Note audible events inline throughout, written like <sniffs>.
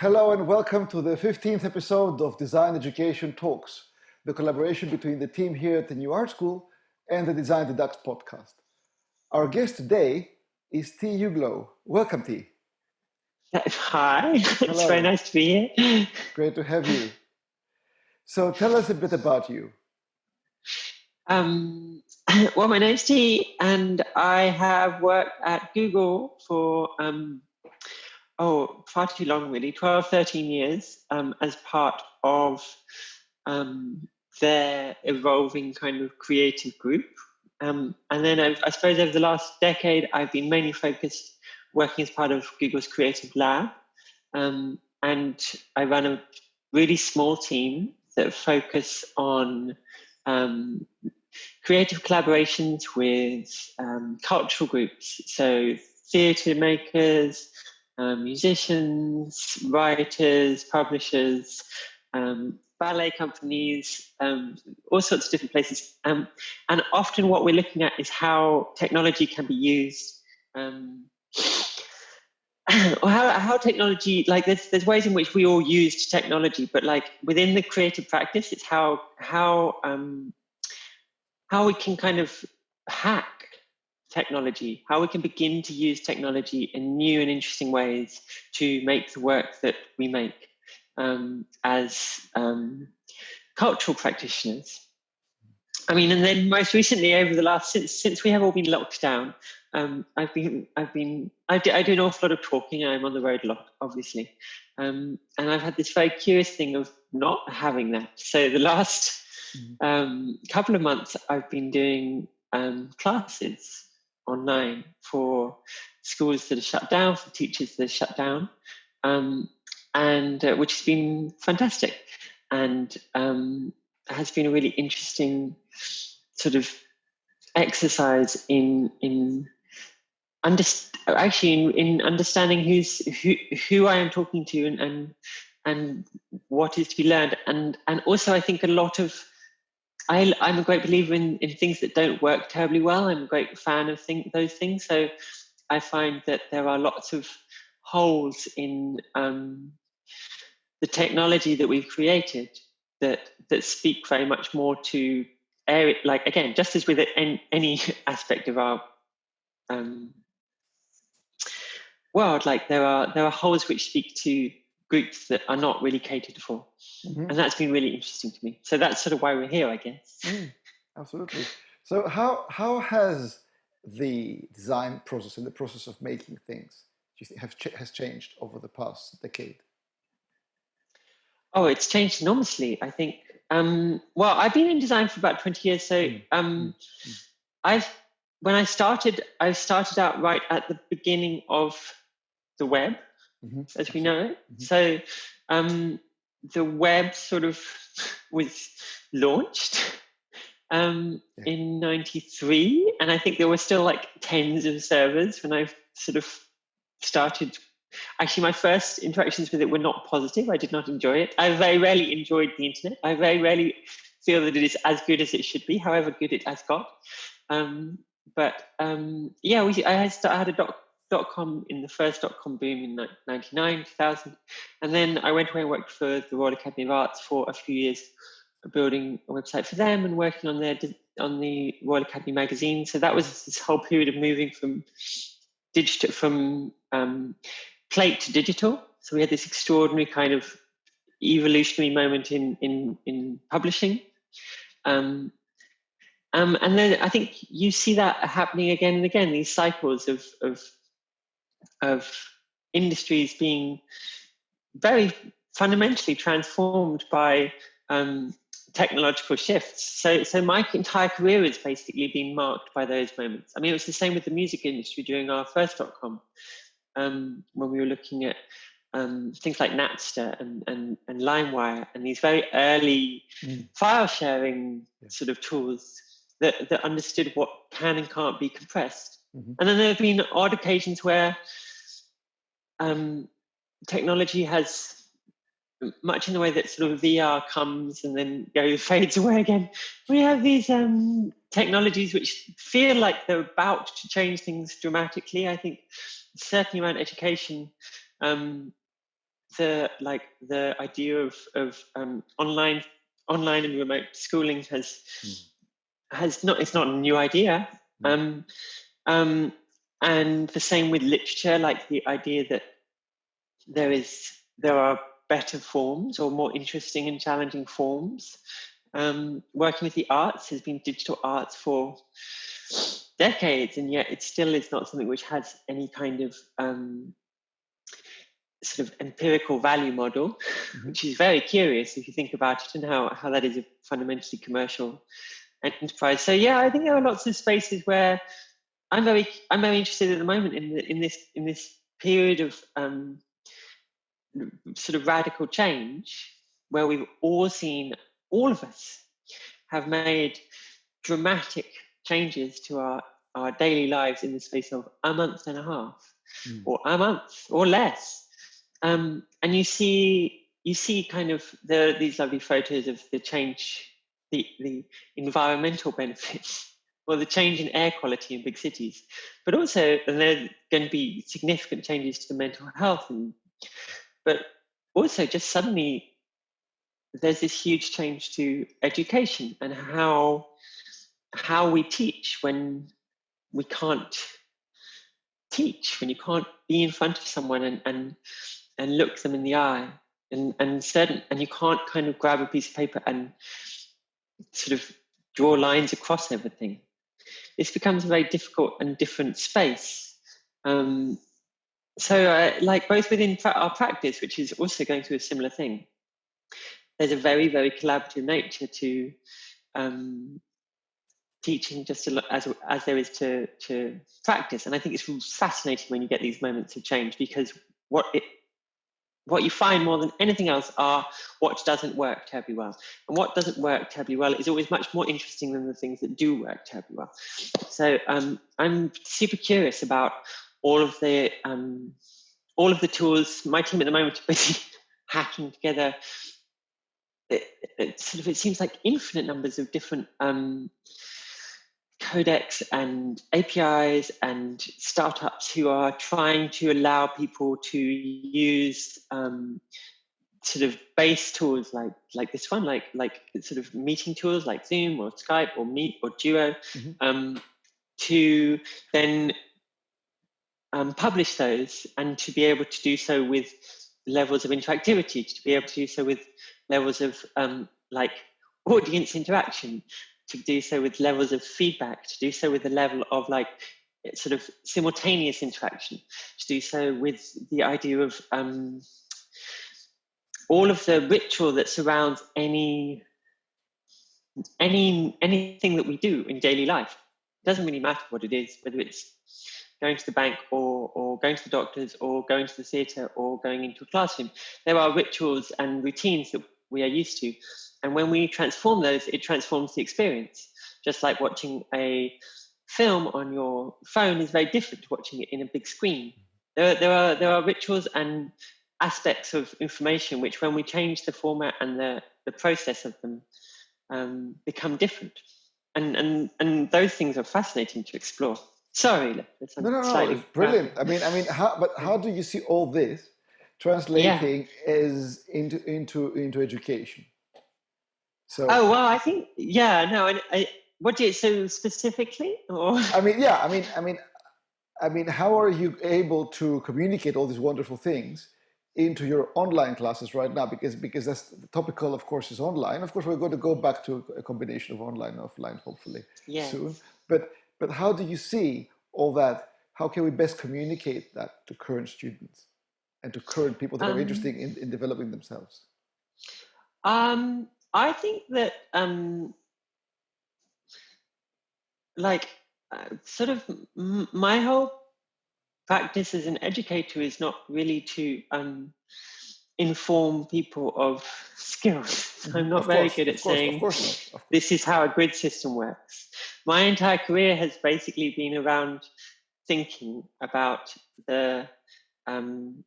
Hello and welcome to the 15th episode of Design Education Talks, the collaboration between the team here at the New Art School and the Design Deducts podcast. Our guest today is Tea Uglow. Welcome, Tea. Hi, <laughs> Hello. it's very nice to be here. Great to have you. So tell us a bit about you. Um, <laughs> well, my name's Tea, and I have worked at Google for um, oh, far too long, really 12, 13 years um, as part of um, their evolving kind of creative group. Um, and then I've, i suppose over the last decade, I've been mainly focused working as part of Google's Creative Lab. Um, and I run a really small team that focus on um, creative collaborations with um, cultural groups. So theatre makers, um, musicians, writers, publishers, um, ballet companies, um, all sorts of different places. Um, and often what we're looking at is how technology can be used um, <sniffs> or how, how technology like there's there's ways in which we all use technology but like within the creative practice it's how how um how we can kind of hack technology, how we can begin to use technology in new and interesting ways to make the work that we make um, as um, cultural practitioners. I mean, and then most recently, over the last since since we have all been locked down, um, I've been I've been I do, I do an awful lot of talking. I'm on the road a lot, obviously, um, and I've had this very curious thing of not having that. So the last mm-hmm. um, couple of months, I've been doing um, classes online for schools that are shut down, for teachers that are shut down, um, and uh, which has been fantastic. And um, has been a really interesting sort of exercise in in underst- actually in, in understanding who's who who I am talking to and, and and what is to be learned. And and also I think a lot of I, am a great believer in, in things that don't work terribly well. I'm a great fan of those things. So I find that there are lots of holes in um, the technology that we've created that that speak very much more to area, like again, just as with any, any <laughs> aspect of our um, world, like there are there are holes which speak to groups that are not really catered for. Mm-hmm. And that's been really interesting to me. So that's sort of why we're here, I guess. Mm, absolutely. So how how has the design process and the process of making things do you think have ch- has changed over the past decade? Oh, it's changed enormously. I think. Um, well, I've been in design for about twenty years, so mm, um, mm. I've when I started, I started out right at the beginning of the web mm-hmm. as we know it. Mm-hmm. So um, the web sort of <laughs> was launched um, yeah. in 93 and i think there were still like tens of servers when i sort of started. Actually my first interactions with it were not positive. I did not enjoy it. I very rarely enjoyed the internet. I very rarely feel that it is as good as it should be however good it has got. Um, but um, yeah we, I, had, I had a doc, dot com in the first dot com boom in 99 2000 and then i went away and worked for the royal academy of arts for a few years building a website for them and working on their on the royal academy magazine. So that was this whole period of moving from digital from um, plate to digital. So we had this extraordinary kind of evolutionary moment in in in publishing. Um, um, and then I think you see that happening again and again, these cycles of, of of industries being very fundamentally transformed by um, technological shifts. So, so my entire career has basically been marked by those moments. I mean, it was the same with the music industry during our first dot com, um, when we were looking at um, things like Napster and, and, and LimeWire and these very early mm. file sharing yeah. sort of tools that, that understood what can and can't be compressed. Mm-hmm. And then there have been odd occasions where um, technology has much in the way that sort of VR comes and then goes <laughs> fades away again. We have these um, technologies which feel like they're about to change things dramatically. I think certainly around education, um, the like the idea of of um, online online and remote schooling has mm. has not it's not a new idea. Mm. Um, and the same with literature, like the idea that there is there are better forms or more interesting and challenging forms. Um, working with the arts has been digital arts for decades, and yet it still is not something which has any kind of um, sort of empirical value model, mm-hmm. which is very curious if you think about it and how, how that is a fundamentally commercial enterprise. So yeah, I think there are lots of spaces where I'm very I'm very interested at the moment in the, in this in this period of um, sort of radical change where we've all seen all of us have made dramatic changes to our our daily lives in the space of a month and a half mm. or a month or less um, and you see you see kind of the, these lovely photos of the change, the, the environmental benefits or the change in air quality in big cities, but also and there are going to be significant changes to the mental health and but also just suddenly there's this huge change to education and how how we teach when we can't teach when you can't be in front of someone and, and and look them in the eye and and certain and you can't kind of grab a piece of paper and sort of draw lines across everything this becomes a very difficult and different space. Um, so uh, like both within our practice which is also going through a similar thing there's a very very collaborative nature to um, teaching just as as there is to to practice. And i think it's fascinating when you get these moments of change because what it what you find more than anything else are what doesn't work terribly well. And what doesn't work terribly well is always much more interesting than the things that do work terribly well. So um, I'm super curious about all of the um, all of the tools. My team at the moment are busy <laughs> hacking together. It, it, sort of it seems like infinite numbers of different um, codecs and APIs and startups who are trying to allow people to use um, sort of base tools like like this one, like like sort of meeting tools like Zoom or Skype or Meet or Duo, mm-hmm. um, to then um, publish those and to be able to do so with levels of interactivity, to be able to do so with levels of um, like audience interaction, to do so with levels of feedback, to do so with a level of like sort of simultaneous interaction, to do so with the idea of um, all of the ritual that surrounds any any anything that we do in daily life. It doesn't really matter what it is, whether it's going to the bank or, or going to the doctors or going to the theatre or going into a classroom. There are rituals and routines that we are used to. And when we transform those, it transforms the experience. Just like watching a film on your phone is very different to watching it in a big screen. There, there are there are rituals and aspects of information which, when we change the format and the, the process of them, um, become different. And, and and those things are fascinating to explore. Sorry, no, no, no, it's brilliant. I mean, I mean, how, but how do you see all this translating yeah. as into into into education? So oh well, I think yeah. No, I, I what do you so specifically? Or I mean, yeah. I mean, I mean, I mean, how are you able to communicate all these wonderful things into your online classes right now? Because because that's the topical, of course, is online. Of course, we're going to go back to a combination of online and offline, hopefully yes. soon. But but how do you see all that? How can we best communicate that to current students and to current people that um, are interested in, in developing themselves? Um, I think that um, like uh, sort of m- my whole practice as an educator is not really to um, inform people of <laughs> skills. I'm mm-hmm. not of very course, good at course, saying this is how a grid system works. My entire career has basically been around thinking about the um,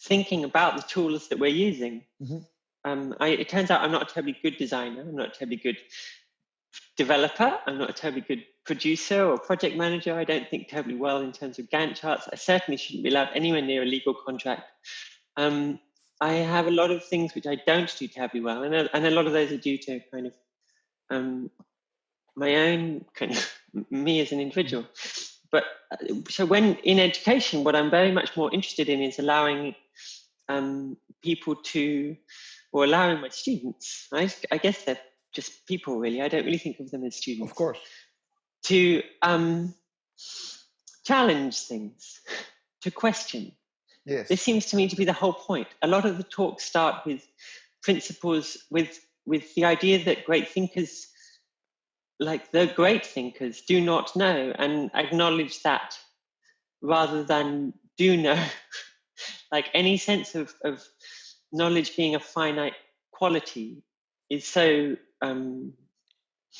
thinking about the tools that we're using. Mm-hmm um, I, it turns out I'm not a terribly good designer. I'm not a terribly good developer. I'm not a terribly good producer or project manager. I don't think terribly well in terms of Gantt charts. I certainly shouldn't be allowed anywhere near a legal contract. Um, I have a lot of things which I don't do terribly well, and a, and a lot of those are due to kind of um, my own kind of <laughs> me as an individual. But uh, so when in education, what I'm very much more interested in is allowing um, people to, or allowing my students. I, I, guess they're just people, really. I don't really think of them as students. Of course. To um, challenge things, to question. Yes. This seems to me to be the whole point. A lot of the talks start with principles, with with the idea that great thinkers like the great thinkers do not know and acknowledge that rather than do know <laughs> like any sense of, of knowledge being a finite quality is so um,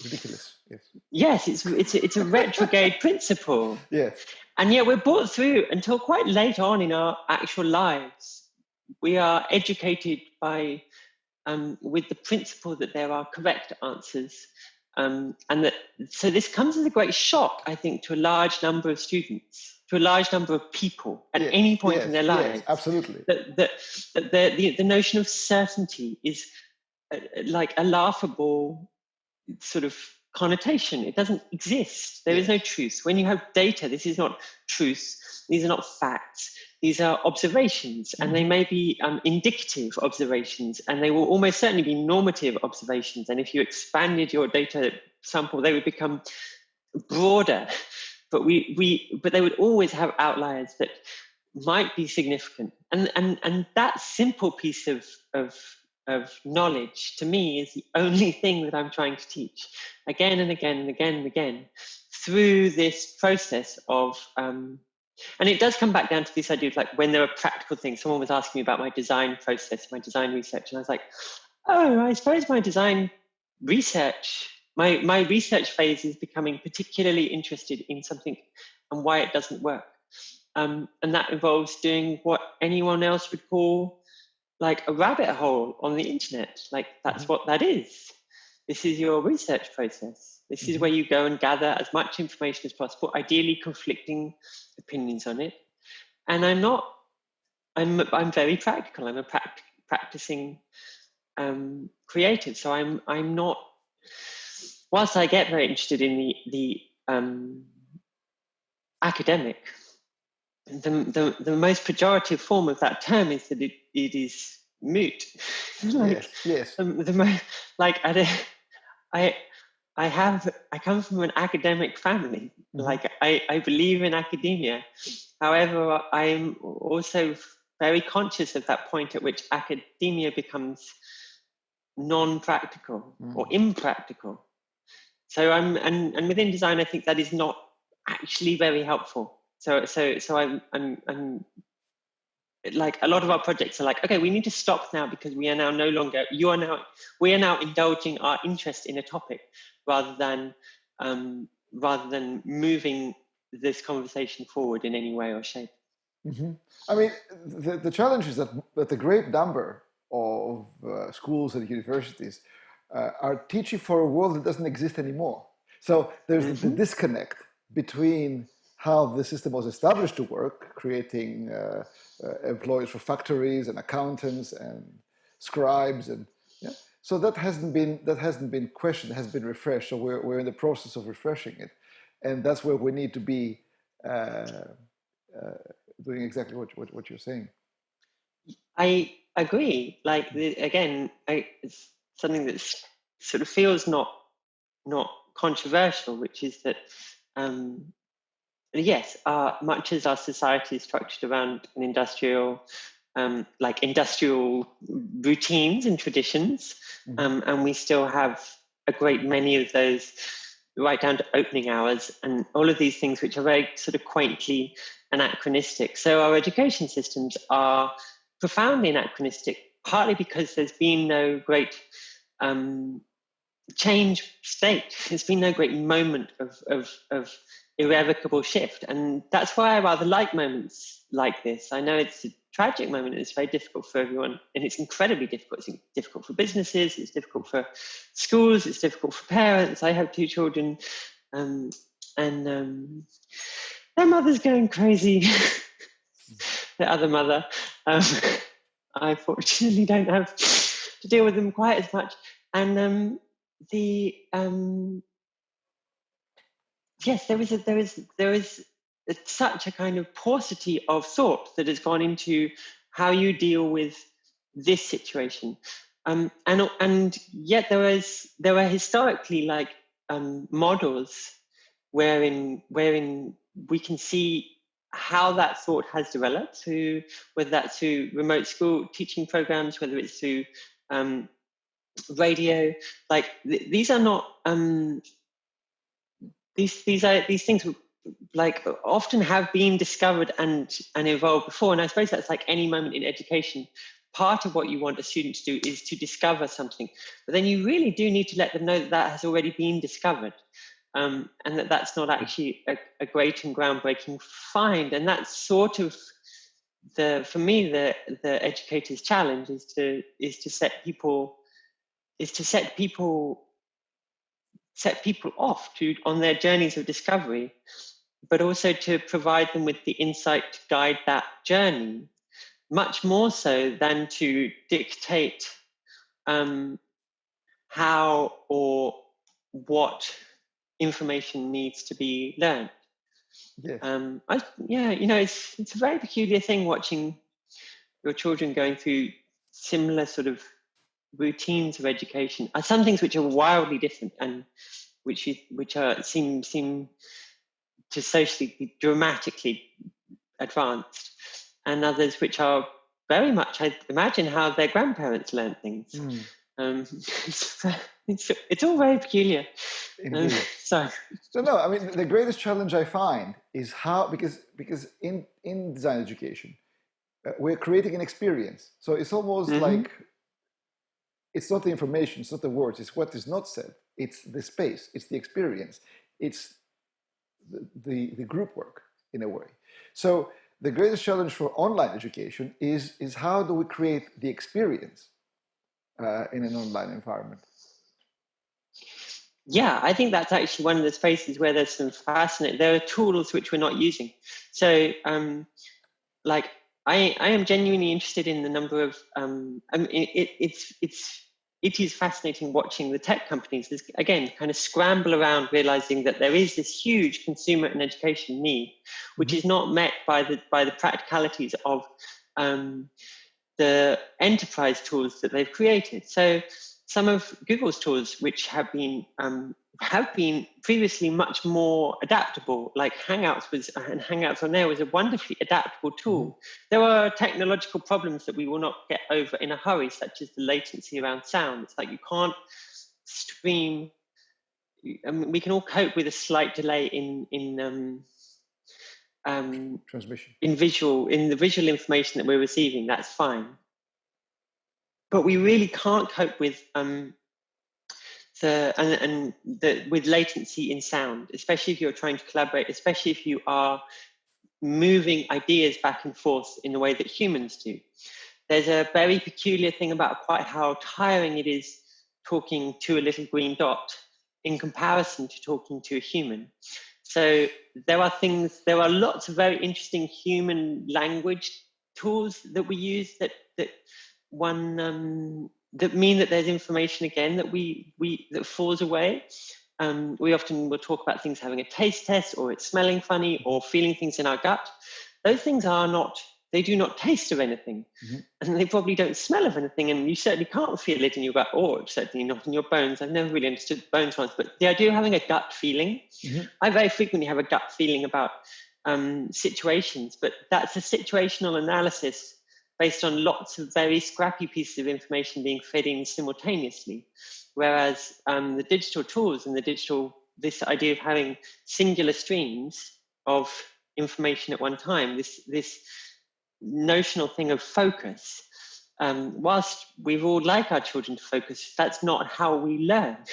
ridiculous yes. Yes it's it's it's a retrograde <laughs> principle. Yes and yet we're brought through until quite late on in our actual lives. We are educated by um, with the principle that there are correct answers um, and that, so this comes as a great shock, I think, to a large number of students, to a large number of people at yes, any point yes, in their lives. Yes, absolutely. That the, the, the notion of certainty is uh, like a laughable sort of connotation. It doesn't exist. There is no truth. When you have data, this is not truth. These are not facts. These are observations, and they mm-hmm. may be um, indicative observations, and they will almost certainly be normative observations. And if you expanded your data sample, they would become broader. But we, we, but they would always have outliers that might be significant. And and and that simple piece of of of knowledge to me is the only thing that I'm trying to teach again and again and again and again through this process of um, and it does come back down to this idea of like when there are practical things. Someone was asking me about my design process, my design research, and I was like, oh, I suppose my design research, my my research phase is becoming particularly interested in something and why it doesn't work. Um, and that involves doing what anyone else would call like a rabbit hole on the internet. Like that's mm-hmm. what that is. This is your research process. This is mm-hmm. where you go and gather as much information as possible, ideally conflicting opinions on it. And I'm not, I'm, I'm very practical. I'm a pract- practicing um, creative. So I'm, I'm not, whilst I get very interested in the, the um, academic, the, the, the most pejorative form of that term is that it, it is moot. <laughs> like, yes, yes. The, the, like I, I, I have I come from an academic family. Mm-hmm. Like I, I believe in academia. However, I'm also very conscious of that point at which academia becomes non-practical mm. or impractical. So I'm and, and within design I think that is not actually very helpful. So so so I'm I'm I'm like a lot of our projects are like okay we need to stop now because we are now no longer you are now we are now indulging our interest in a topic rather than um, rather than moving this conversation forward in any way or shape. Mm-hmm. I mean, the, the challenge is that, that the great number of uh, schools and universities uh, are teaching for a world that doesn't exist anymore. So there's mm-hmm. the disconnect between how the system was established to work, creating uh, uh employees for factories and accountants and scribes and yeah, so that hasn't been that hasn't been questioned, has been refreshed. So we're we're in the process of refreshing it, and that's where we need to be uh, uh, doing exactly what, what what you're saying. I agree. Like the, again, I, it's something that sort of feels not not controversial, which is that um, yes, uh, much as our society is structured around an industrial um, like industrial routines and traditions, mm-hmm. um, and we still have a great many of those right down to opening hours and all of these things which are very sort of quaintly anachronistic. So our education systems are profoundly anachronistic, partly because there's been no great um, change state. <laughs> There's been no great moment of, of, of irrevocable shift. And that's why I rather like moments like this. I know it's a tragic moment and it's very difficult for everyone. And it's incredibly difficult. It's difficult for businesses, it's difficult for schools, it's difficult for parents. I have two children um, and um, their mother's going crazy. <laughs> <laughs> the other mother. Um, I fortunately <laughs> don't have to deal with them quite as much. And um, the um, yes, there was a, such a kind of paucity of thought that has gone into how you deal with this situation. Um, and and yet there was there were historically like um, models wherein wherein we can see how that thought has developed through whether that's through remote school teaching programs, whether it's through um, radio. Like th- these are not um, these these are these things like often have been discovered and and evolved before. And I suppose that's like any moment in education part of what you want a student to do is to discover something but then you really do need to let them know that that has already been discovered um, and that that's not actually a, a, great and groundbreaking find. And that's sort of the for me the the educator's challenge is to is to set people is to set people set people off to on their journeys of discovery but also to provide them with the insight to guide that journey much more so than to dictate um, how or what information needs to be learned. Yeah. Um, I, yeah, you know, it's it's a very peculiar thing watching your children going through similar sort of routines of education. Uh, some things which are wildly different and which which are seem seem to socially be dramatically advanced and others which are very much, I imagine, how their grandparents learned things. Mm. Um, <laughs> it's, it's, all very peculiar. Um, so, so no, I mean the greatest challenge I find is how because because in in design education uh, we're creating an experience. So it's almost mm-hmm. like it's not the information, it's not the words, it's what is not said. It's the space, it's the experience, it's the the, the group work in a way. So the greatest challenge for online education is, is how do we create the experience uh, in an online environment? Yeah, I think that's actually one of the spaces where there's some fascinating, there are tools which we're not using. So, um, like, I, I am genuinely interested in the number of, um, I mean, it, it's, it's it is fascinating watching the tech companies again kind of scramble around realizing that there is this huge consumer and education need which mm-hmm. is not met by the by the practicalities of um, the enterprise tools that they've created so some of google's tools which have been um, have been previously much more adaptable, like Hangouts was, and Hangouts On Air was a wonderfully adaptable tool. Mm-hmm. There are technological problems that we will not get over in a hurry, such as the latency around sound. It's like you can't stream. I mean, we can all cope with a slight delay in in um, um, transmission in visual in the visual information that we're receiving. That's fine, but we really can't cope with um, the and, and the with latency in sound, especially if you're trying to collaborate, especially if you are moving ideas back and forth in the way that humans do. There's a very peculiar thing about quite how tiring it is talking to a little green dot in comparison to talking to a human. So there are things, there are lots of very interesting human language tools that we use that that one um, that mean that there's information again that we we that falls away. Um, we often will talk about things having a taste test or it's smelling funny or feeling things in our gut. Those things are not, they do not taste of anything mm-hmm. and they probably don't smell of anything. And you certainly can't feel it in your gut or certainly not in your bones. I've never really understood bones ones, but the idea of having a gut feeling, mm-hmm. I very frequently have a gut feeling about um, situations, but that's a situational analysis based on lots of very scrappy pieces of information being fed in simultaneously. Whereas um, the digital tools and the digital, this idea of having singular streams of information at one time, this, this notional thing of focus, um, whilst we would all like our children to focus, that's not how we learn. <laughs>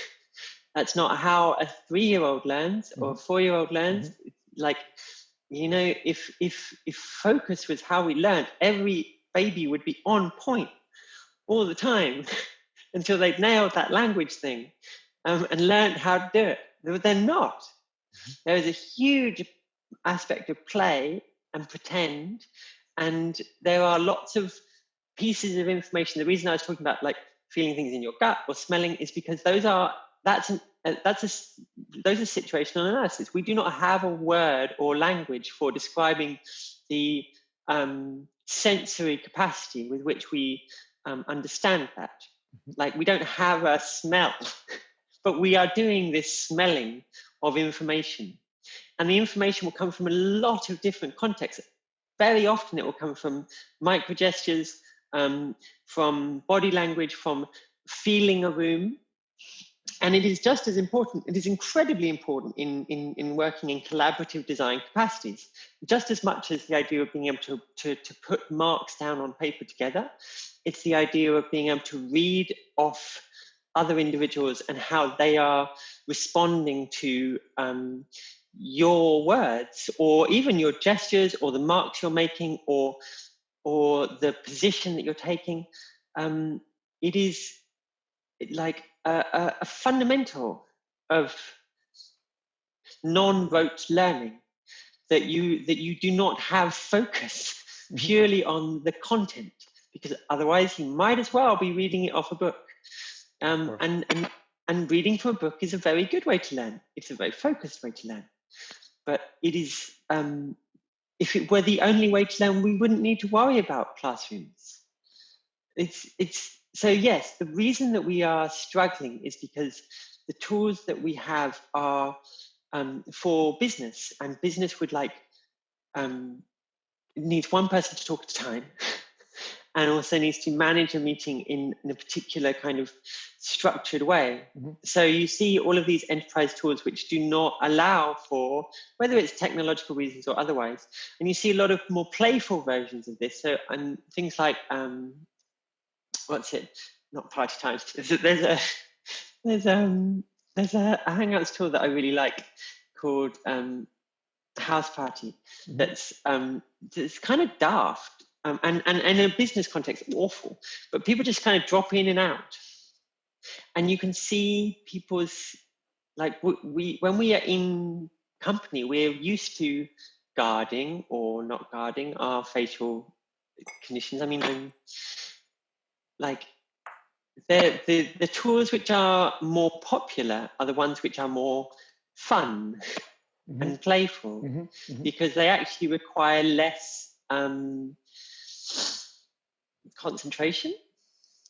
That's not how a three-year-old learns mm-hmm. or a four-year-old learns. Mm-hmm. Like, you know, if if if focus was how we learned, every baby would be on point all the time <laughs> until they'd nailed that language thing um, and learned how to do it. But They're not. Mm-hmm. There is a huge aspect of play and pretend, and there are lots of pieces of information. The reason I was talking about like feeling things in your gut or smelling is because those are that's an, uh, that's a those are situational analysis. We do not have a word or language for describing the um, sensory capacity with which we um, understand that. Mm-hmm. Like we don't have a smell, <laughs> but we are doing this smelling of information. And the information will come from a lot of different contexts. Very often it will come from micro gestures, um, from body language, from feeling a room. And it is just as important, it is incredibly important in, in, in working in collaborative design capacities, just as much as the idea of being able to, to, to put marks down on paper together. It's the idea of being able to read off other individuals and how they are responding to um, your words or even your gestures or the marks you're making or or the position that you're taking um, it is like a, a, a fundamental of non-rote learning that you that you do not have focus <laughs> purely on the content because otherwise you might as well be reading it off a book. Um, and, and and reading from a book is a very good way to learn. It's a very focused way to learn. But it is um, if it were the only way to learn we wouldn't need to worry about classrooms. It's it's so yes the reason that we are struggling is because the tools that we have are um, for business and business would like um, needs one person to talk at a time <laughs> and also needs to manage a meeting in, in a particular kind of structured way. Mm-hmm. So you see all of these enterprise tools which do not allow for whether it's technological reasons or otherwise, and you see a lot of more playful versions of this. So and things like um, what's it? Not party times. There's a there's a there's, um, there's a, a Hangouts tool that I really like called um, House Party. Mm-hmm. That's um, it's kind of daft um, and, and, and in a business context, awful. But people just kind of drop in and out. And you can see people's, like, we, when we are in company, we're used to guarding or not guarding our facial conditions. I mean, um, like, the, the, the tools which are more popular are the ones which are more fun mm-hmm. and playful mm-hmm. Mm-hmm. because they actually require less um, concentration,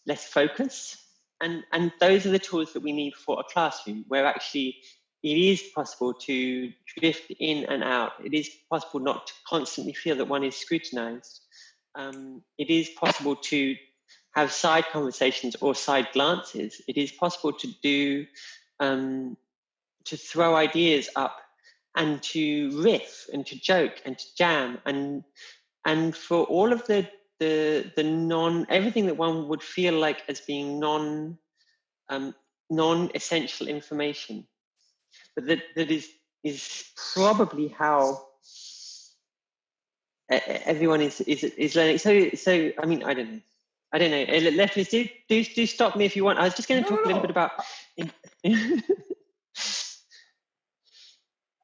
less focus. And, and those are the tools that we need for a classroom where actually it is possible to drift in and out. It is possible not to constantly feel that one is scrutinized. Um, it is possible to have side conversations or side glances. It is possible to do, um, to throw ideas up and to riff and to joke and to jam and and for all of the the the non everything that one would feel like as being non um, non essential information, but that that is is probably how everyone is is is learning. So so I mean I don't know. I don't know. Lefties, do, do do stop me if you want. I was just going to no, talk no. a little bit about. <laughs>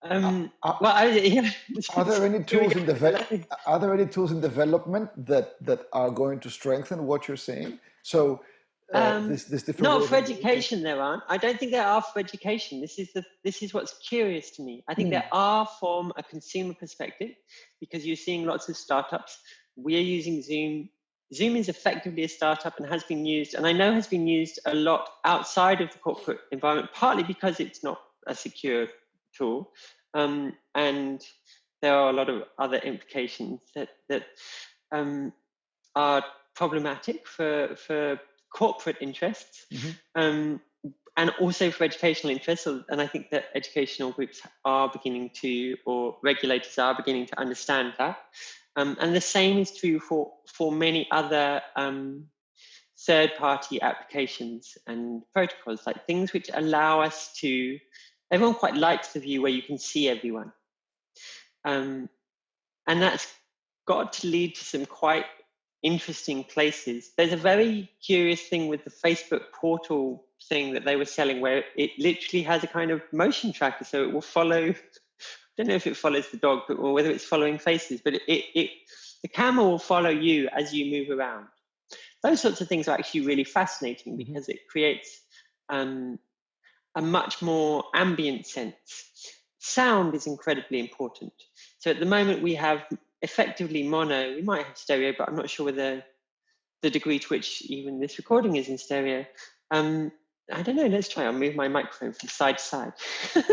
Um, uh, well, I, yeah. <laughs> are there any tools in develop? Are there any tools in development that that are going to strengthen what you're saying? So, uh, um, this this different. No, for education there aren't. I don't think there are for education. This is the this is what's curious to me. I think mm. there are from a consumer perspective because you're seeing lots of startups. We're using Zoom. Zoom is effectively a startup and has been used, and I know has been used a lot outside of the corporate environment, partly because it's not a secure tool. Um, and there are a lot of other implications that, that um, are problematic for, for corporate interests mm-hmm. um, and also for educational interests. And I think that educational groups are beginning to, or regulators are beginning to understand that. Um, and the same is true for, for many other um, third party applications and protocols, like things which allow us to everyone quite likes the view where you can see everyone. Um, and that's got to lead to some quite interesting places. There's a very curious thing with the Facebook portal thing that they were selling where it literally has a kind of motion tracker. So it will follow, don't know if it follows the dog or whether it's following faces, but it, it, it the camera will follow you as you move around. those sorts of things are actually really fascinating mm-hmm. because it creates um, a much more ambient sense. Sound is incredibly important. So at the moment we have effectively mono. We might have stereo, but I'm not sure whether the degree to which even this recording is in stereo. Um, I don't know. Let's try. I'll move my microphone from side to side. <laughs>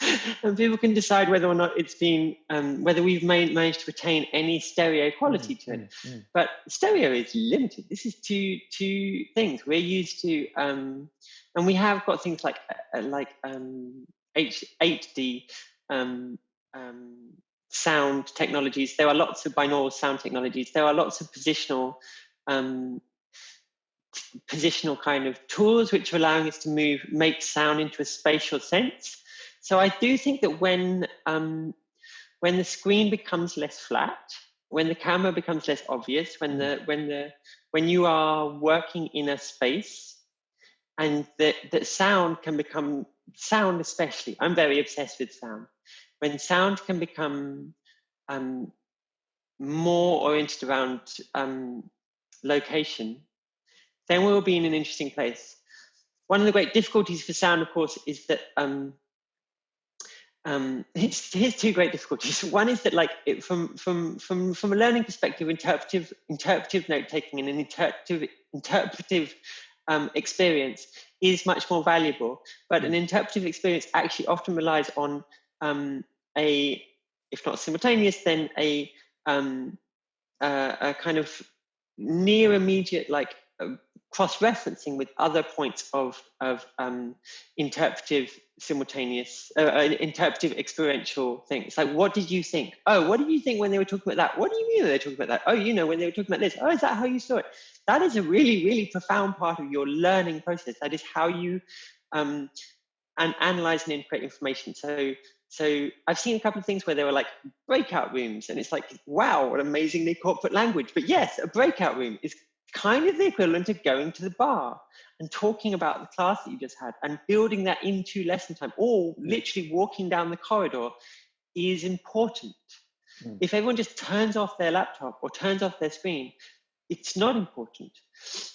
<laughs> and people can decide whether or not it's been um, whether we've made, managed to retain any stereo quality mm, to it. Mm, mm. But stereo is limited. This is two two things we're used to, um, and we have got things like uh, uh like um, H eight D um, um, sound technologies. There are lots of binaural sound technologies. There are lots of positional um, positional kind of tools which are allowing us to move make sound into a spatial sense so I do think that when um, when the screen becomes less flat, when the camera becomes less obvious, when the when the when you are working in a space, and that that sound can become sound especially. I'm very obsessed with sound. When sound can become um, more oriented around um, location, then we'll be in an interesting place. One of the great difficulties for sound, of course, is that um, um, here's, here's two great difficulties. <laughs> One is that, like, it, from from from from a learning perspective, interpretive interpretive note taking and an interpretive interpretive um, experience is much more valuable. But an interpretive experience actually often relies on um, a, if not simultaneous, then a um, uh, a kind of near immediate like cross-referencing with other points of, of um, interpretive simultaneous uh, uh, interpretive experiential things. Like what did you think? Oh what did you think when they were talking about that? What do you mean they were talking about that? Oh you know when they were talking about this. Oh is that how you saw it? That is a really really profound part of your learning process. That is how you um, and analyze and integrate information. So so I've seen a couple of things where there were like breakout rooms, and it's like, wow, what amazingly corporate language. But yes, a breakout room is kind of the equivalent of going to the bar and talking about the class that you just had and building that into lesson time or literally walking down the corridor is important. Mm. If everyone just turns off their laptop or turns off their screen, it's not important.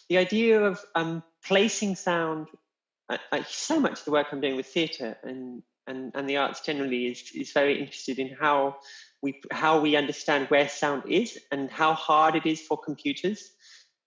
The idea of um, placing sound, uh, uh, so much of the work I'm doing with theatre and, and, and the arts generally is, is very interested in how we, how we understand where sound is and how hard it is for computers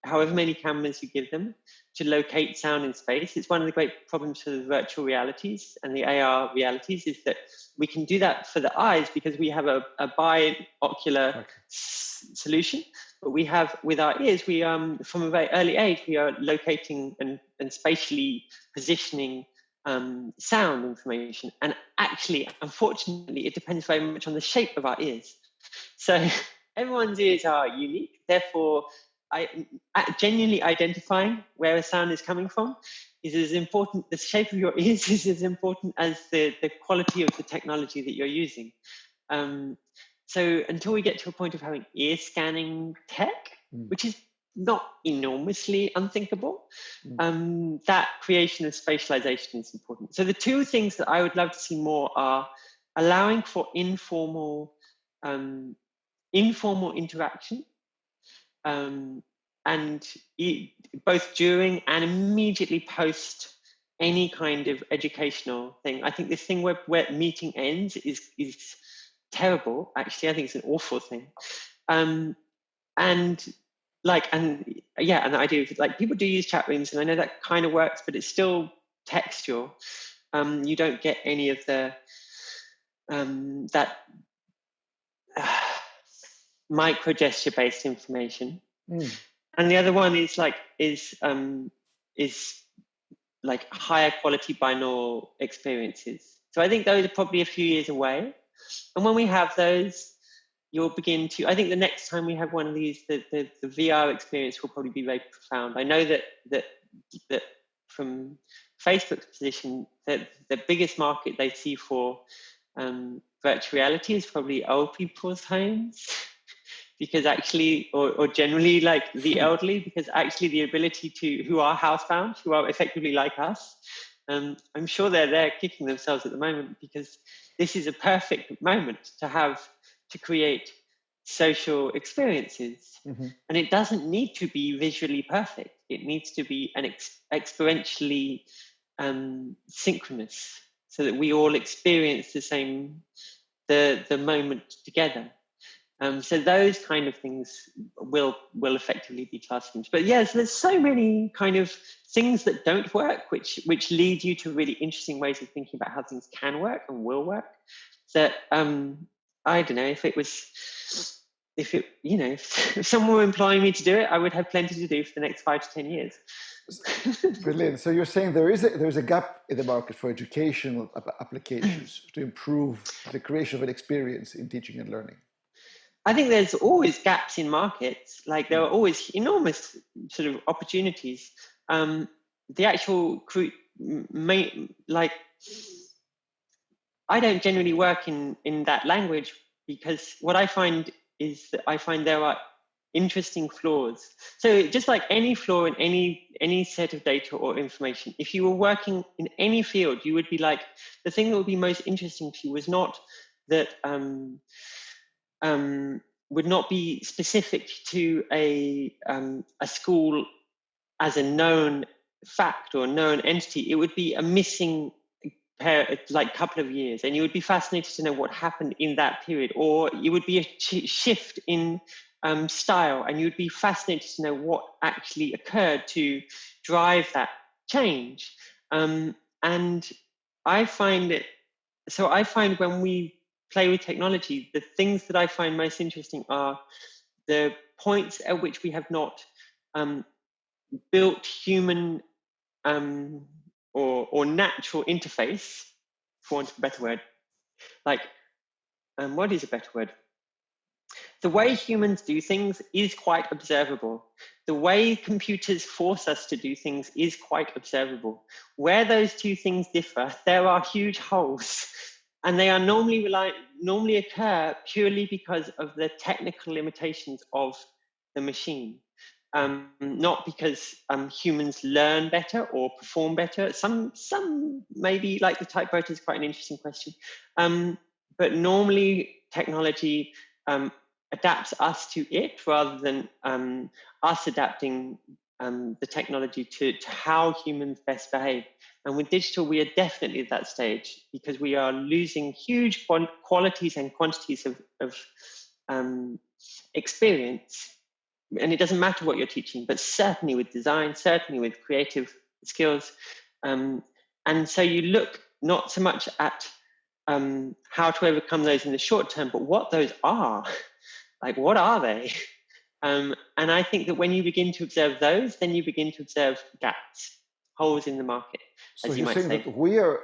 however many cameras you give them to locate sound in space. It's one of the great problems for the virtual realities and the AR realities is that we can do that for the eyes because we have a, a binocular okay. solution. But we have with our ears, we um from a very early age, we are locating and, and spatially positioning um, sound information. And actually, unfortunately, it depends very much on the shape of our ears. So <laughs> everyone's ears are unique. Therefore, I, genuinely identifying where a sound is coming from is as important, the shape of your <laughs> ears is as important as the, the quality of the technology that you're using. Um, so until we get to a point of having ear scanning tech, mm. which is not enormously unthinkable, mm. um, that creation of spatialization is important. So the two things that I would love to see more are allowing for informal, um, informal interaction um, and both during and immediately post any kind of educational thing. I think this thing where, where meeting ends is is terrible. Actually, I think it's an awful thing. Um, and like, and yeah, and idea of like people do use chat rooms, and I know that kind of works, but it's still textual. Um, you don't get any of the um, that. Uh, micro gesture based information. Mm. And the other one is like is um, is like higher quality binaural experiences. So I think those are probably a few years away. And when we have those, you'll begin to. I think the next time we have one of these, the, the, the VR experience will probably be very profound. I know that that that from Facebook's position, that the biggest market they see for um, virtual reality is probably old people's homes because actually, or, or generally like the hmm. elderly, because actually the ability to, who are housebound, who are effectively like us, um, I'm sure they're there kicking themselves at the moment because this is a perfect moment to have, to create social experiences. Mm-hmm. And it doesn't need to be visually perfect, it needs to be an ex- experientially um, synchronous so that we all experience the same the the moment together um, so those kind of things will will effectively be classrooms. But yes, there's so many kind of things that don't work, which which lead you to really interesting ways of thinking about how things can work and will work. That um, I don't know if it was if it you know if, <laughs> if someone were employing me to do it, I would have plenty to do for the next five to ten years. <laughs> Brilliant. So you're saying there is a there's a gap in the market for educational applications <clears throat> to improve the creation of an experience in teaching and learning. I think there's always gaps in markets. Like there are always enormous sort of opportunities. Um, the actual may, like I don't generally work in in that language because what I find is that I find there are interesting flaws. So just like any flaw in any any set of data or information, if you were working in any field, you would be like the thing that would be most interesting to you was not that um, um, would not be specific to a um, a school as a known fact or known entity. It would be a missing pair, like couple of years, and you would be fascinated to know what happened in that period, or it would be a shift in um, style, and you'd be fascinated to know what actually occurred to drive that change. Um, and I find it so. I find when we play with technology, the things that I find most interesting are the points at which we have not um, built human um, or, or natural interface, for want of a better word. Like, um, what is a better word? The way humans do things is quite observable. The way computers force us to do things is quite observable. Where those two things differ, there are huge holes and they are normally rely, normally occur purely because of the technical limitations of the machine. Um, not because um, humans learn better or perform better. Some, some maybe like the typewriter is quite an interesting question. Um, but normally technology um, adapts us to it rather than um, us adapting um, the technology to, to how humans best behave. And with digital, we are definitely at that stage because we are losing huge qualities and quantities of, of um, experience. And it doesn't matter what you're teaching, but certainly with design, certainly with creative skills. Um, and so you look not so much at um, how to overcome those in the short term, but what those are. <laughs> like, what are they? <laughs> Um, and I think that when you begin to observe those, then you begin to observe gaps, holes in the market. So you're saying say. that we are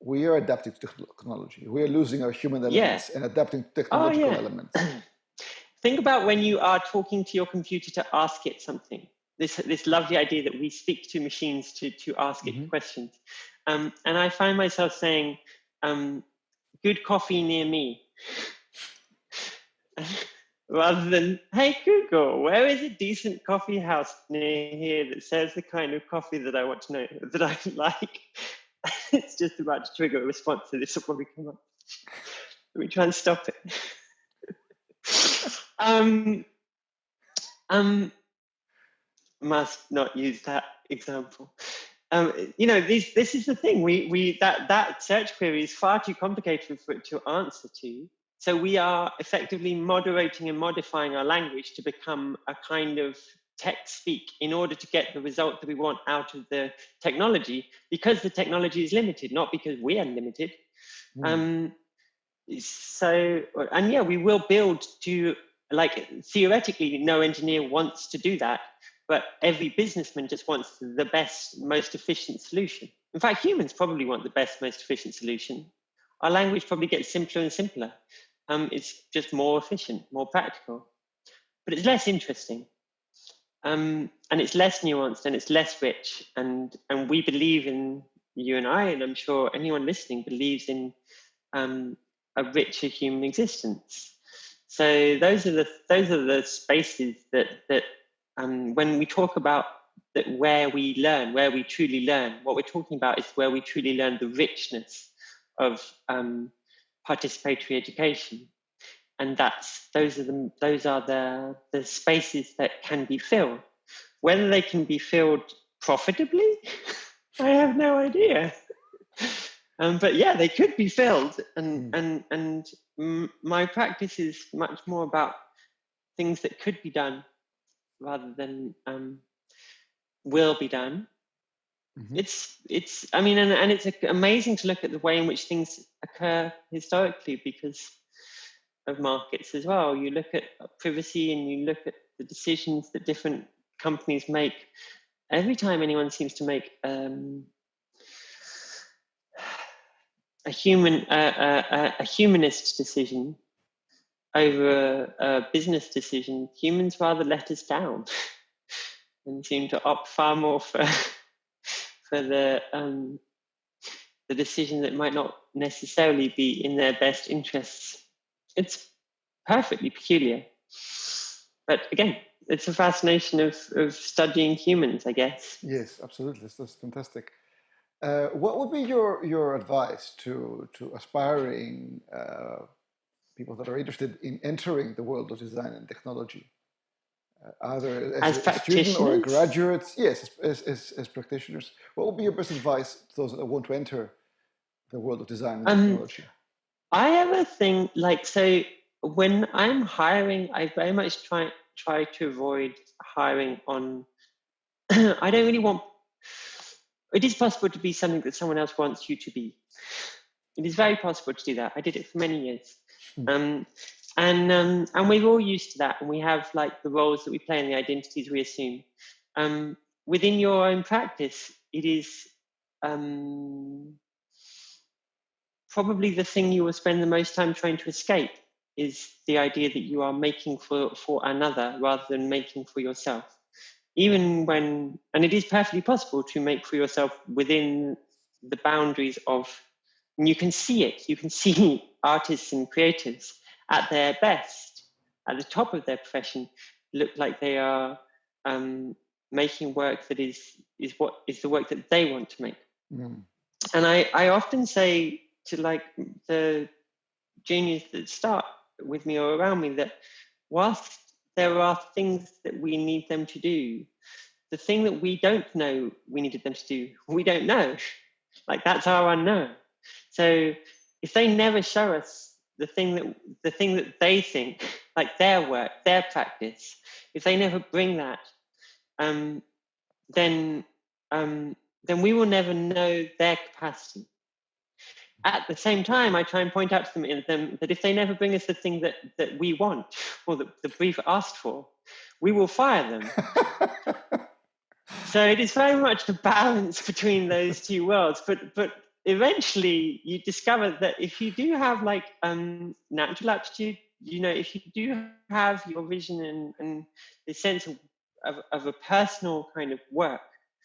we are adapting to technology. We are losing our human elements yeah. and adapting to technological oh, yeah. elements. <clears throat> Think about when you are talking to your computer to ask it something. This this lovely idea that we speak to machines to to ask mm-hmm. it questions. Um, and I find myself saying, um, "Good coffee near me." <laughs> rather than, hey Google, where is a decent coffee house near here that serves the kind of coffee that I want to know that I <laughs> like? <laughs> it's just about to trigger a response, so this will probably come up. Let me try and stop it. <laughs> um, um, must not use that example. Um, you know, these, this is the thing. We, we that that search query is far too complicated for it to answer to. So we are effectively moderating and modifying our language to become a kind of tech speak in order to get the result that we want out of the technology because the technology is limited, not because we are limited. Mm. Um, so, and yeah, we will build to, like, theoretically, no engineer wants to do that, but every businessman just wants the best, most efficient solution. In fact, humans probably want the best, most efficient solution. Our language probably gets simpler and simpler um, it's just more efficient, more practical, but it's less interesting. Um, and it's less nuanced and it's less rich. And, and we believe in you and I, and I'm sure anyone listening believes in um, a richer human existence. So those are the those are the spaces that that um, when we talk about that where we learn, where we truly learn, what we're talking about is where we truly learn the richness of um, participatory education. and that's those are the those are the the spaces that can be filled. Whether they can be filled profitably, <laughs> I have no idea. <laughs> Um, but yeah, they could be filled, and mm. and and my practice is much more about things that could be done rather than um, will be done. Mm-hmm. It's it's I mean, and, and it's amazing to look at the way in which things occur historically because of markets as well. You look at privacy and you look at the decisions that different companies make. Every time anyone seems to make um, a human a, a, humanist decision over a, a, business decision, humans rather let us down <laughs> and seem to opt far more for for the um, the decision that might not necessarily be in their best interests. It's perfectly peculiar, but again, it's a fascination of of studying humans, I guess. Yes, absolutely. That's fantastic. Uh, what would be your your advice to to aspiring uh, people that are interested in entering the world of design and technology, either as, as a student or a graduate? Yes, as, as, as, practitioners. What would be your best advice to those that want to enter the world of design and um, technology? I have a thing like so. When I'm hiring, I very much try try to avoid hiring on. <clears throat> I don't really want it is possible to be something that someone else wants you to be. It is very possible to do that. I did it for many years. Mm. Um, and um, and we're all used to that, and we have like the roles that we play and the identities we assume. Um, within your own practice, it is um, probably the thing you will spend the most time trying to escape is the idea that you are making for for another rather than making for yourself even when, and it is perfectly possible to make for yourself within the boundaries of, you can see it, you can <laughs> see artists and creators at their best, at the top of their profession, look like they are um, making work that is is what is the work that they want to make. Mm. And I, I often say to like the juniors that start with me or around me that whilst there are things that we need them to do. The thing that we don't know we needed them to do, <laughs> we don't know. Like that's our unknown. So if they never show us the thing that the thing that they think, like their work, their practice, if they never bring that, um, then um, then we will never know their capacity at the same time, I try and point out to them, them that if they never bring us the thing that, that we want or that the brief asked for, we will fire them. <laughs> so it is very much the balance between those two worlds. But but eventually you discover that if you do have like um, natural aptitude, you know, if you do have your vision and, and the sense of, of, of a personal kind of work,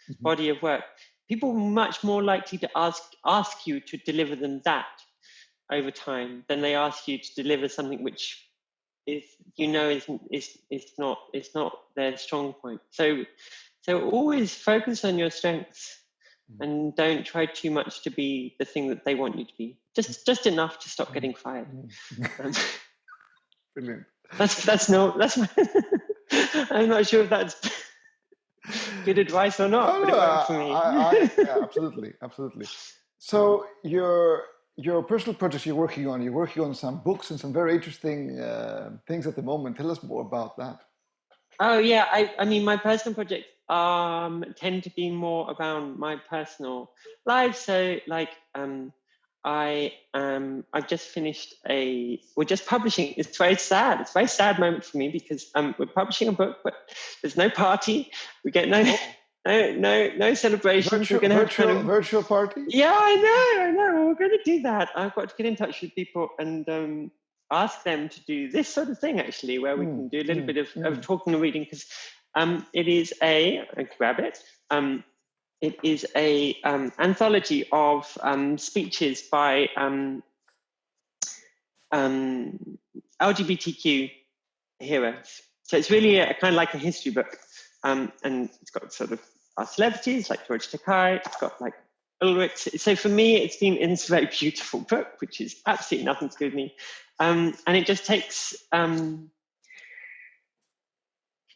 mm-hmm. body of work, people are much more likely to ask ask you to deliver them that over time than they ask you to deliver something which is you know is is is not it's not their strong point. So so always focus on your strengths. And don't try too much to be the thing that they want you to be. Just just enough to stop getting fired. Mm. Um, <laughs> Brilliant. That's that's no that's <laughs> I'm not sure if that's <laughs> good advice or not, oh, but it worked for me. I, I, yeah, absolutely, absolutely. So your your personal projects you're working on, you're working on some books and some very interesting uh, things at the moment. Tell us more about that. Oh yeah, I, I mean my personal projects um, tend to be more around my personal life. So like um, I um I've just finished a we're just publishing. It's very sad. It's a very sad moment for me because um we're publishing a book, but there's no party. We get no oh. no no no celebrations. Virtual, we're gonna virtual, have kind of, virtual party. Yeah, I know, I know. We're gonna do that. I've got to get in touch with people and um ask them to do this sort of thing actually, where we mm, can do a little mm, bit of, mm. of talking and reading because um it is a grab it um it is a um, anthology of um, speeches by um, um LGBTQ heroes. So it's really a, kind of like a history book, and it's got sort of our celebrities like George Takei. It's got like Ulrich. So for me, it's been it's a very beautiful book, which is absolutely nothing to do with me. and it just takes.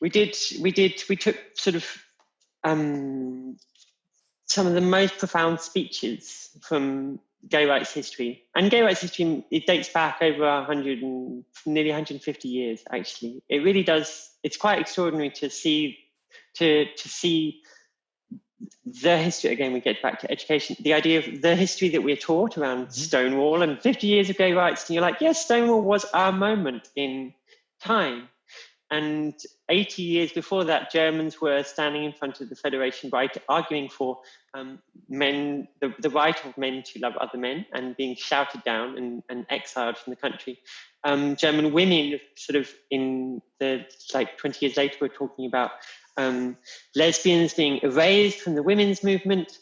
We did. We did. We took sort of um, some of the most profound speeches from gay rights history. And gay rights history, it dates back over 100 and nearly 150 years, actually. It really does, it's quite extraordinary to see, to, to see the history, again, we get back to education, the idea of the history that we're taught around mm-hmm. Stonewall and 50 years of gay rights. And you're like, yes, Stonewall was our moment in time. And 80 years before that, Germans were standing in front of the Federation right, arguing for um, men, the, the, right of men to love other men and being shouted down and, and exiled from the country. Um, German women, sort of in the like 20 years later, were talking about um, lesbians being erased from the women's movement.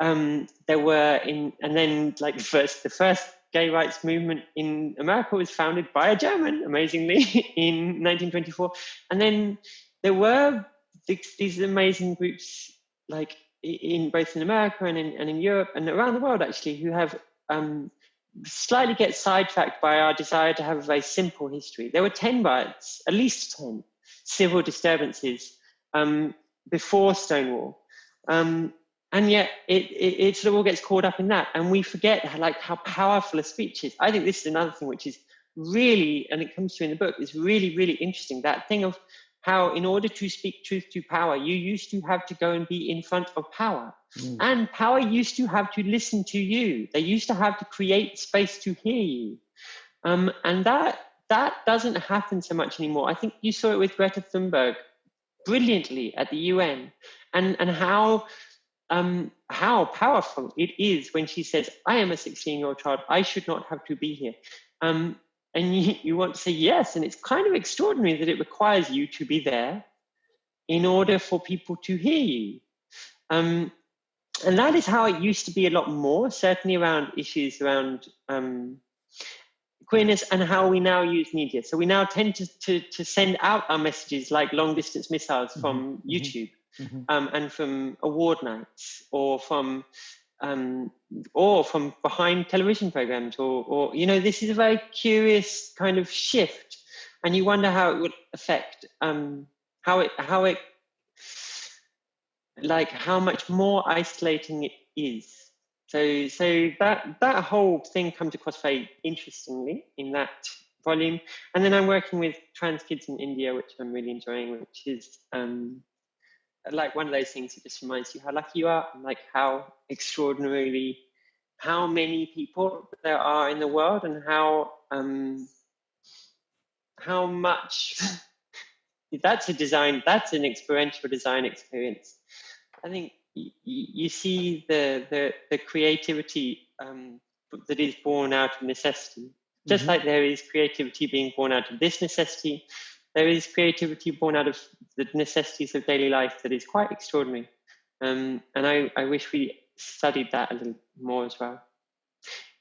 Um, there were in, and then like the first, the first gay rights movement in America was founded by a German, amazingly, <laughs> in 1924. And then there were these amazing groups, like in both in America and in, and in Europe and around the world, actually, who have um, slightly get sidetracked by our desire to have a very simple history. There were 10 riots, at least 10 civil disturbances um, before Stonewall. Um, and yet it, it, it, sort of all gets caught up in that. And we forget how, like how powerful a speech is. I think this is another thing which is really and it comes through in the book is really really interesting. That thing of how in order to speak truth to power you used to have to go and be in front of power. Mm. and power used to have to listen to you. They used to have to create space to hear you. Um, and that that doesn't happen so much anymore. I think you saw it with greta thunberg brilliantly at the un and and how um, how powerful it is when she says, I am a 16 year old child, I should not have to be here. Um, and you, you want to say yes. And it's kind of extraordinary that it requires you to be there in order for people to hear you. Um, and that is how it used to be a lot more, certainly around issues around um, queerness and how we now use media. So we now tend to, to, to send out our messages like long distance missiles from mm-hmm. YouTube mm-hmm. um, and from award nights or from um, or from behind television programs or, or you know this is a very curious kind of shift. And you wonder how it would affect um, how it how it like how much more isolating it is. So so that that whole thing comes across very interestingly in that volume. And then i'm working with trans kids in india which i'm really enjoying which is um, like one of those things that just reminds you how lucky you are and like how extraordinarily how many people there are in the world and how um how much <laughs> that's a design that's an experiential design experience i think y- you see the the, the creativity um, that is born out of necessity just mm-hmm. like there is creativity being born out of this necessity there is creativity born out of the necessities of daily life that is quite extraordinary. Um, and I, I wish we studied that a little more as well.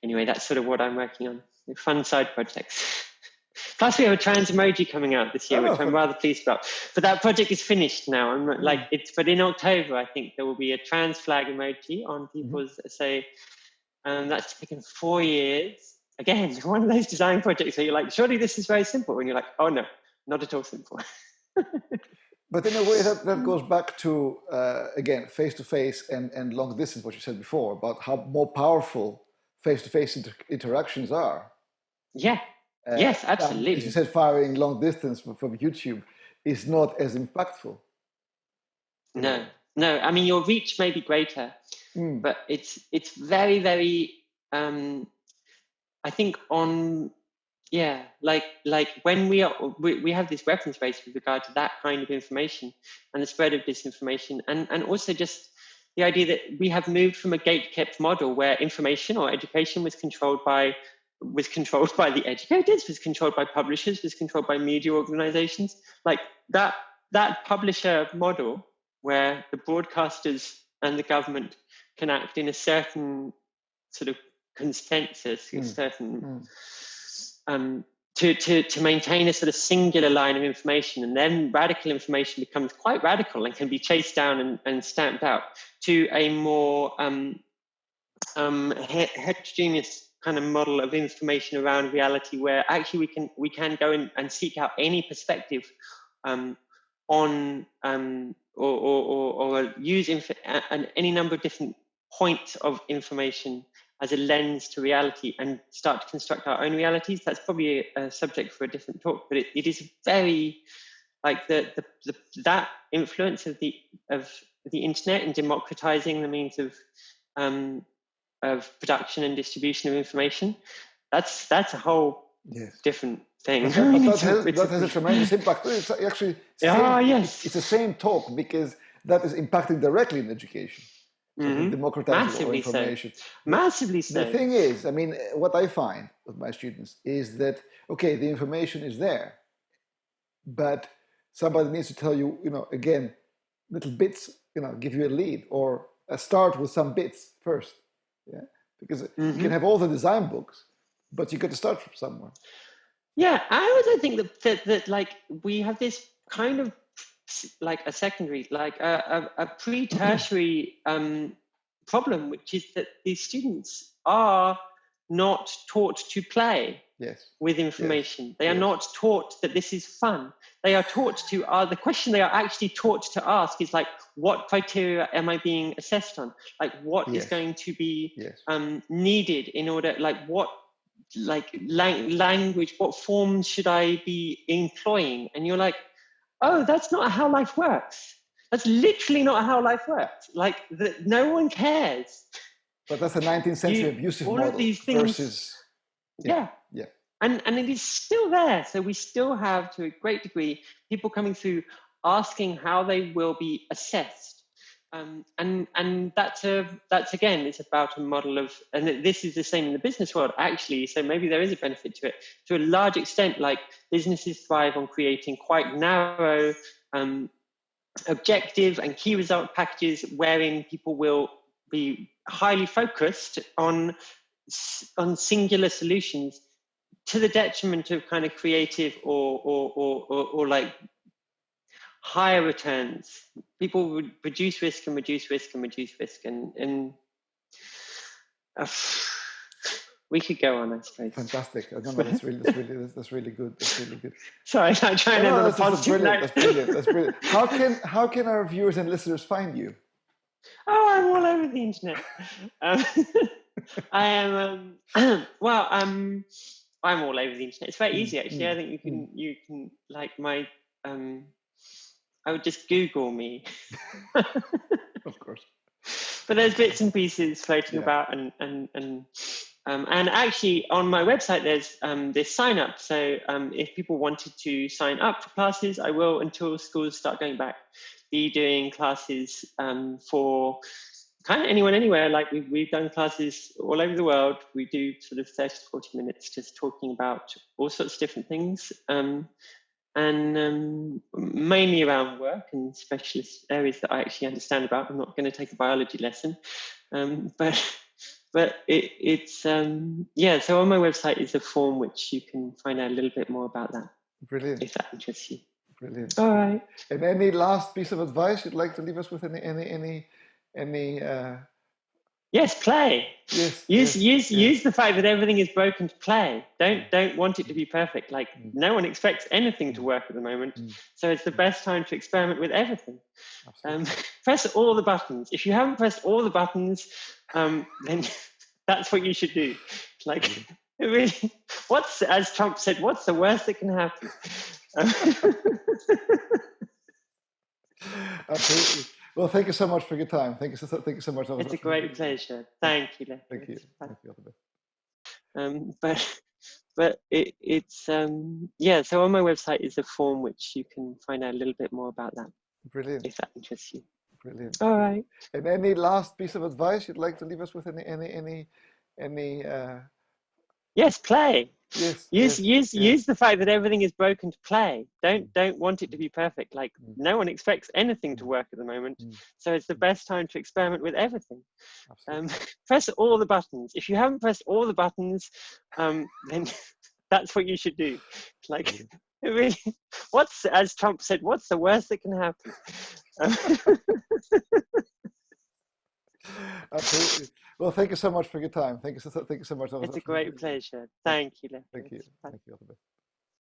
Anyway, that's sort of what I'm working on. Fun side projects. <laughs> Plus, we have a trans emoji coming out this year, oh, which I'm rather pleased about. But that project is finished now. I'm not, like it's, but in October, I think there will be a trans flag emoji on mm-hmm. people's mm-hmm. say. Um, that's taken four years. Again, <laughs> one of those design projects where you're like, surely this is very simple, and you're like, oh no, not at all simple. <laughs> but in a way that, that goes back to uh, again face-to-face and, and long distance what you said before about how more powerful face-to-face inter interactions are. Yeah. Uh, yes absolutely as you said firing long distance from, from youtube is not as impactful. No. No i mean your reach may be greater mm. but it's it's very very um i think on yeah like like when we are we, we have this reference base with regard to that kind of information and the spread of disinformation and and also just the idea that we have moved from a gate kept model where information or education was controlled by was controlled by the educators was controlled by publishers was controlled by media organizations like that that publisher model where the broadcasters and the government can act in a certain sort of consensus mm. a certain mm um, to, to, to maintain a sort of singular line of information. And then radical information becomes quite radical and can be chased down and, and stamped out to a more um, um, heterogeneous kind of model of information around reality where actually we can we can go in and seek out any perspective um, on um, or, or, or, or, use inf- any number of different points of information as a lens to reality and start to construct our own realities. That's probably a, a subject for a different talk, but it, it is very like the, the, the, that influence of the of the internet and democratizing the means of um, of production and distribution of information. That's that's a whole yes. different thing. That, <laughs> that, has, that has, a tremendous impact. It's actually it's ah, yes. It's, it's, the same talk because that is impacting directly in education. Mm-hmm. democratizing Massively information. So. Massively so. The thing is, I mean, what I find with my students is that okay, the information is there, but somebody needs to tell you, you know, again, little bits, you know, give you a lead or a start with some bits first. Yeah, because mm-hmm. you can have all the design books, but you got to start from somewhere. Yeah, I also think that, that, that like we have this kind of like a secondary, like a, a, a pre-tertiary um, problem, which is that these students are not taught to play yes. with information. Yes. They are yes. not taught that this is fun. They are taught to, uh, the question they are actually taught to ask is like, what criteria am I being assessed on? Like, what is going to be um, needed in order, like, what like lang- language, what forms should I be employing? And you're like, oh, that's not how life works. That's literally not how life works. Like, the, no one cares. But that's a 19th century you, abusive all model of these things, versus. Yeah. Yeah. And, and it is still there. So we still have, to a great degree, people coming through asking how they will be assessed. Um, and and that's a that's again it's about a model of and this is the same in the business world actually so maybe there is a benefit to it. To a large extent like businesses thrive on creating quite narrow um, objective and key result packages wherein people will be highly focused on on singular solutions to the detriment of kind of creative or or or, or, or like higher returns. People would reduce risk and reduce risk and reduce risk, and and uh, we could go on, I suppose. Fantastic. No, no, that's really, that's really, that's really good. That's really good. <laughs> Sorry, I'm trying no, no, that's, that's brilliant. That's brilliant. That's <laughs> brilliant. How can how can our viewers and listeners find you? Oh, I'm all over the internet. Um, <laughs> I am. Um, <clears throat> well, um, I'm all over the internet. It's very mm, easy, actually. Mm, I think you can mm. you can like my um I would just Google me. of course. But there's bits and pieces floating yeah. about, and and and um, and actually on my website there's um, this sign up. So um, if people wanted to sign up for classes, I will until schools start going back. Be doing classes um, for kind of anyone anywhere. Like we've, we've done classes all over the world. We do sort of 30 to 40 minutes just talking about all sorts of different things. And um, mainly around work and specialist areas that I actually understand about. I'm not going to take a biology lesson, um, but but it, it's um, yeah. So on my website is a form which you can find out a little bit more about that. Brilliant. If that interests you. Brilliant. All right. And any last piece of advice you'd like to leave us with? Any any any any uh, Yes, play. Yes, use yes, use yes. use the fact that everything is broken to play. Don't mm. don't want it to be perfect. Like mm. no one expects anything to mm. work at the moment, mm. so it's the mm. best time to experiment with everything. Um, <laughs> press all the buttons. If you haven't pressed all the buttons, um, then <laughs> that's what you should do. Like <laughs> really, what's as Trump said, what's the worst that can happen? Absolutely. Well, thank you so much for your time. Thank you so, thank you so much. It's a great pleasure. Thank you. Thank you. Thank you. Um, but <laughs> but it, it's um, yeah. So on my website is a form which you can find out a little bit more about that. Brilliant. If that interests you. Brilliant. All right. And any last piece of advice you'd like to leave us with? Any any any any uh, Yes, play. Yes, use yes, use yes. use the fact that everything is broken to play. Don't mm. don't want it to be perfect. Like mm. no one expects anything to mm. work at the moment, so it's the best time to experiment with everything. Um, <laughs> press all the buttons. If you haven't pressed all the buttons, um, then <laughs> that's what you should do. Like <laughs> really, what's as Trump said, what's the worst that can happen? Absolutely. Well, thank you so much for your time. Thank you so, thank you so much. It's a great pleasure. Thank you. Thank you. Thank you. All the best.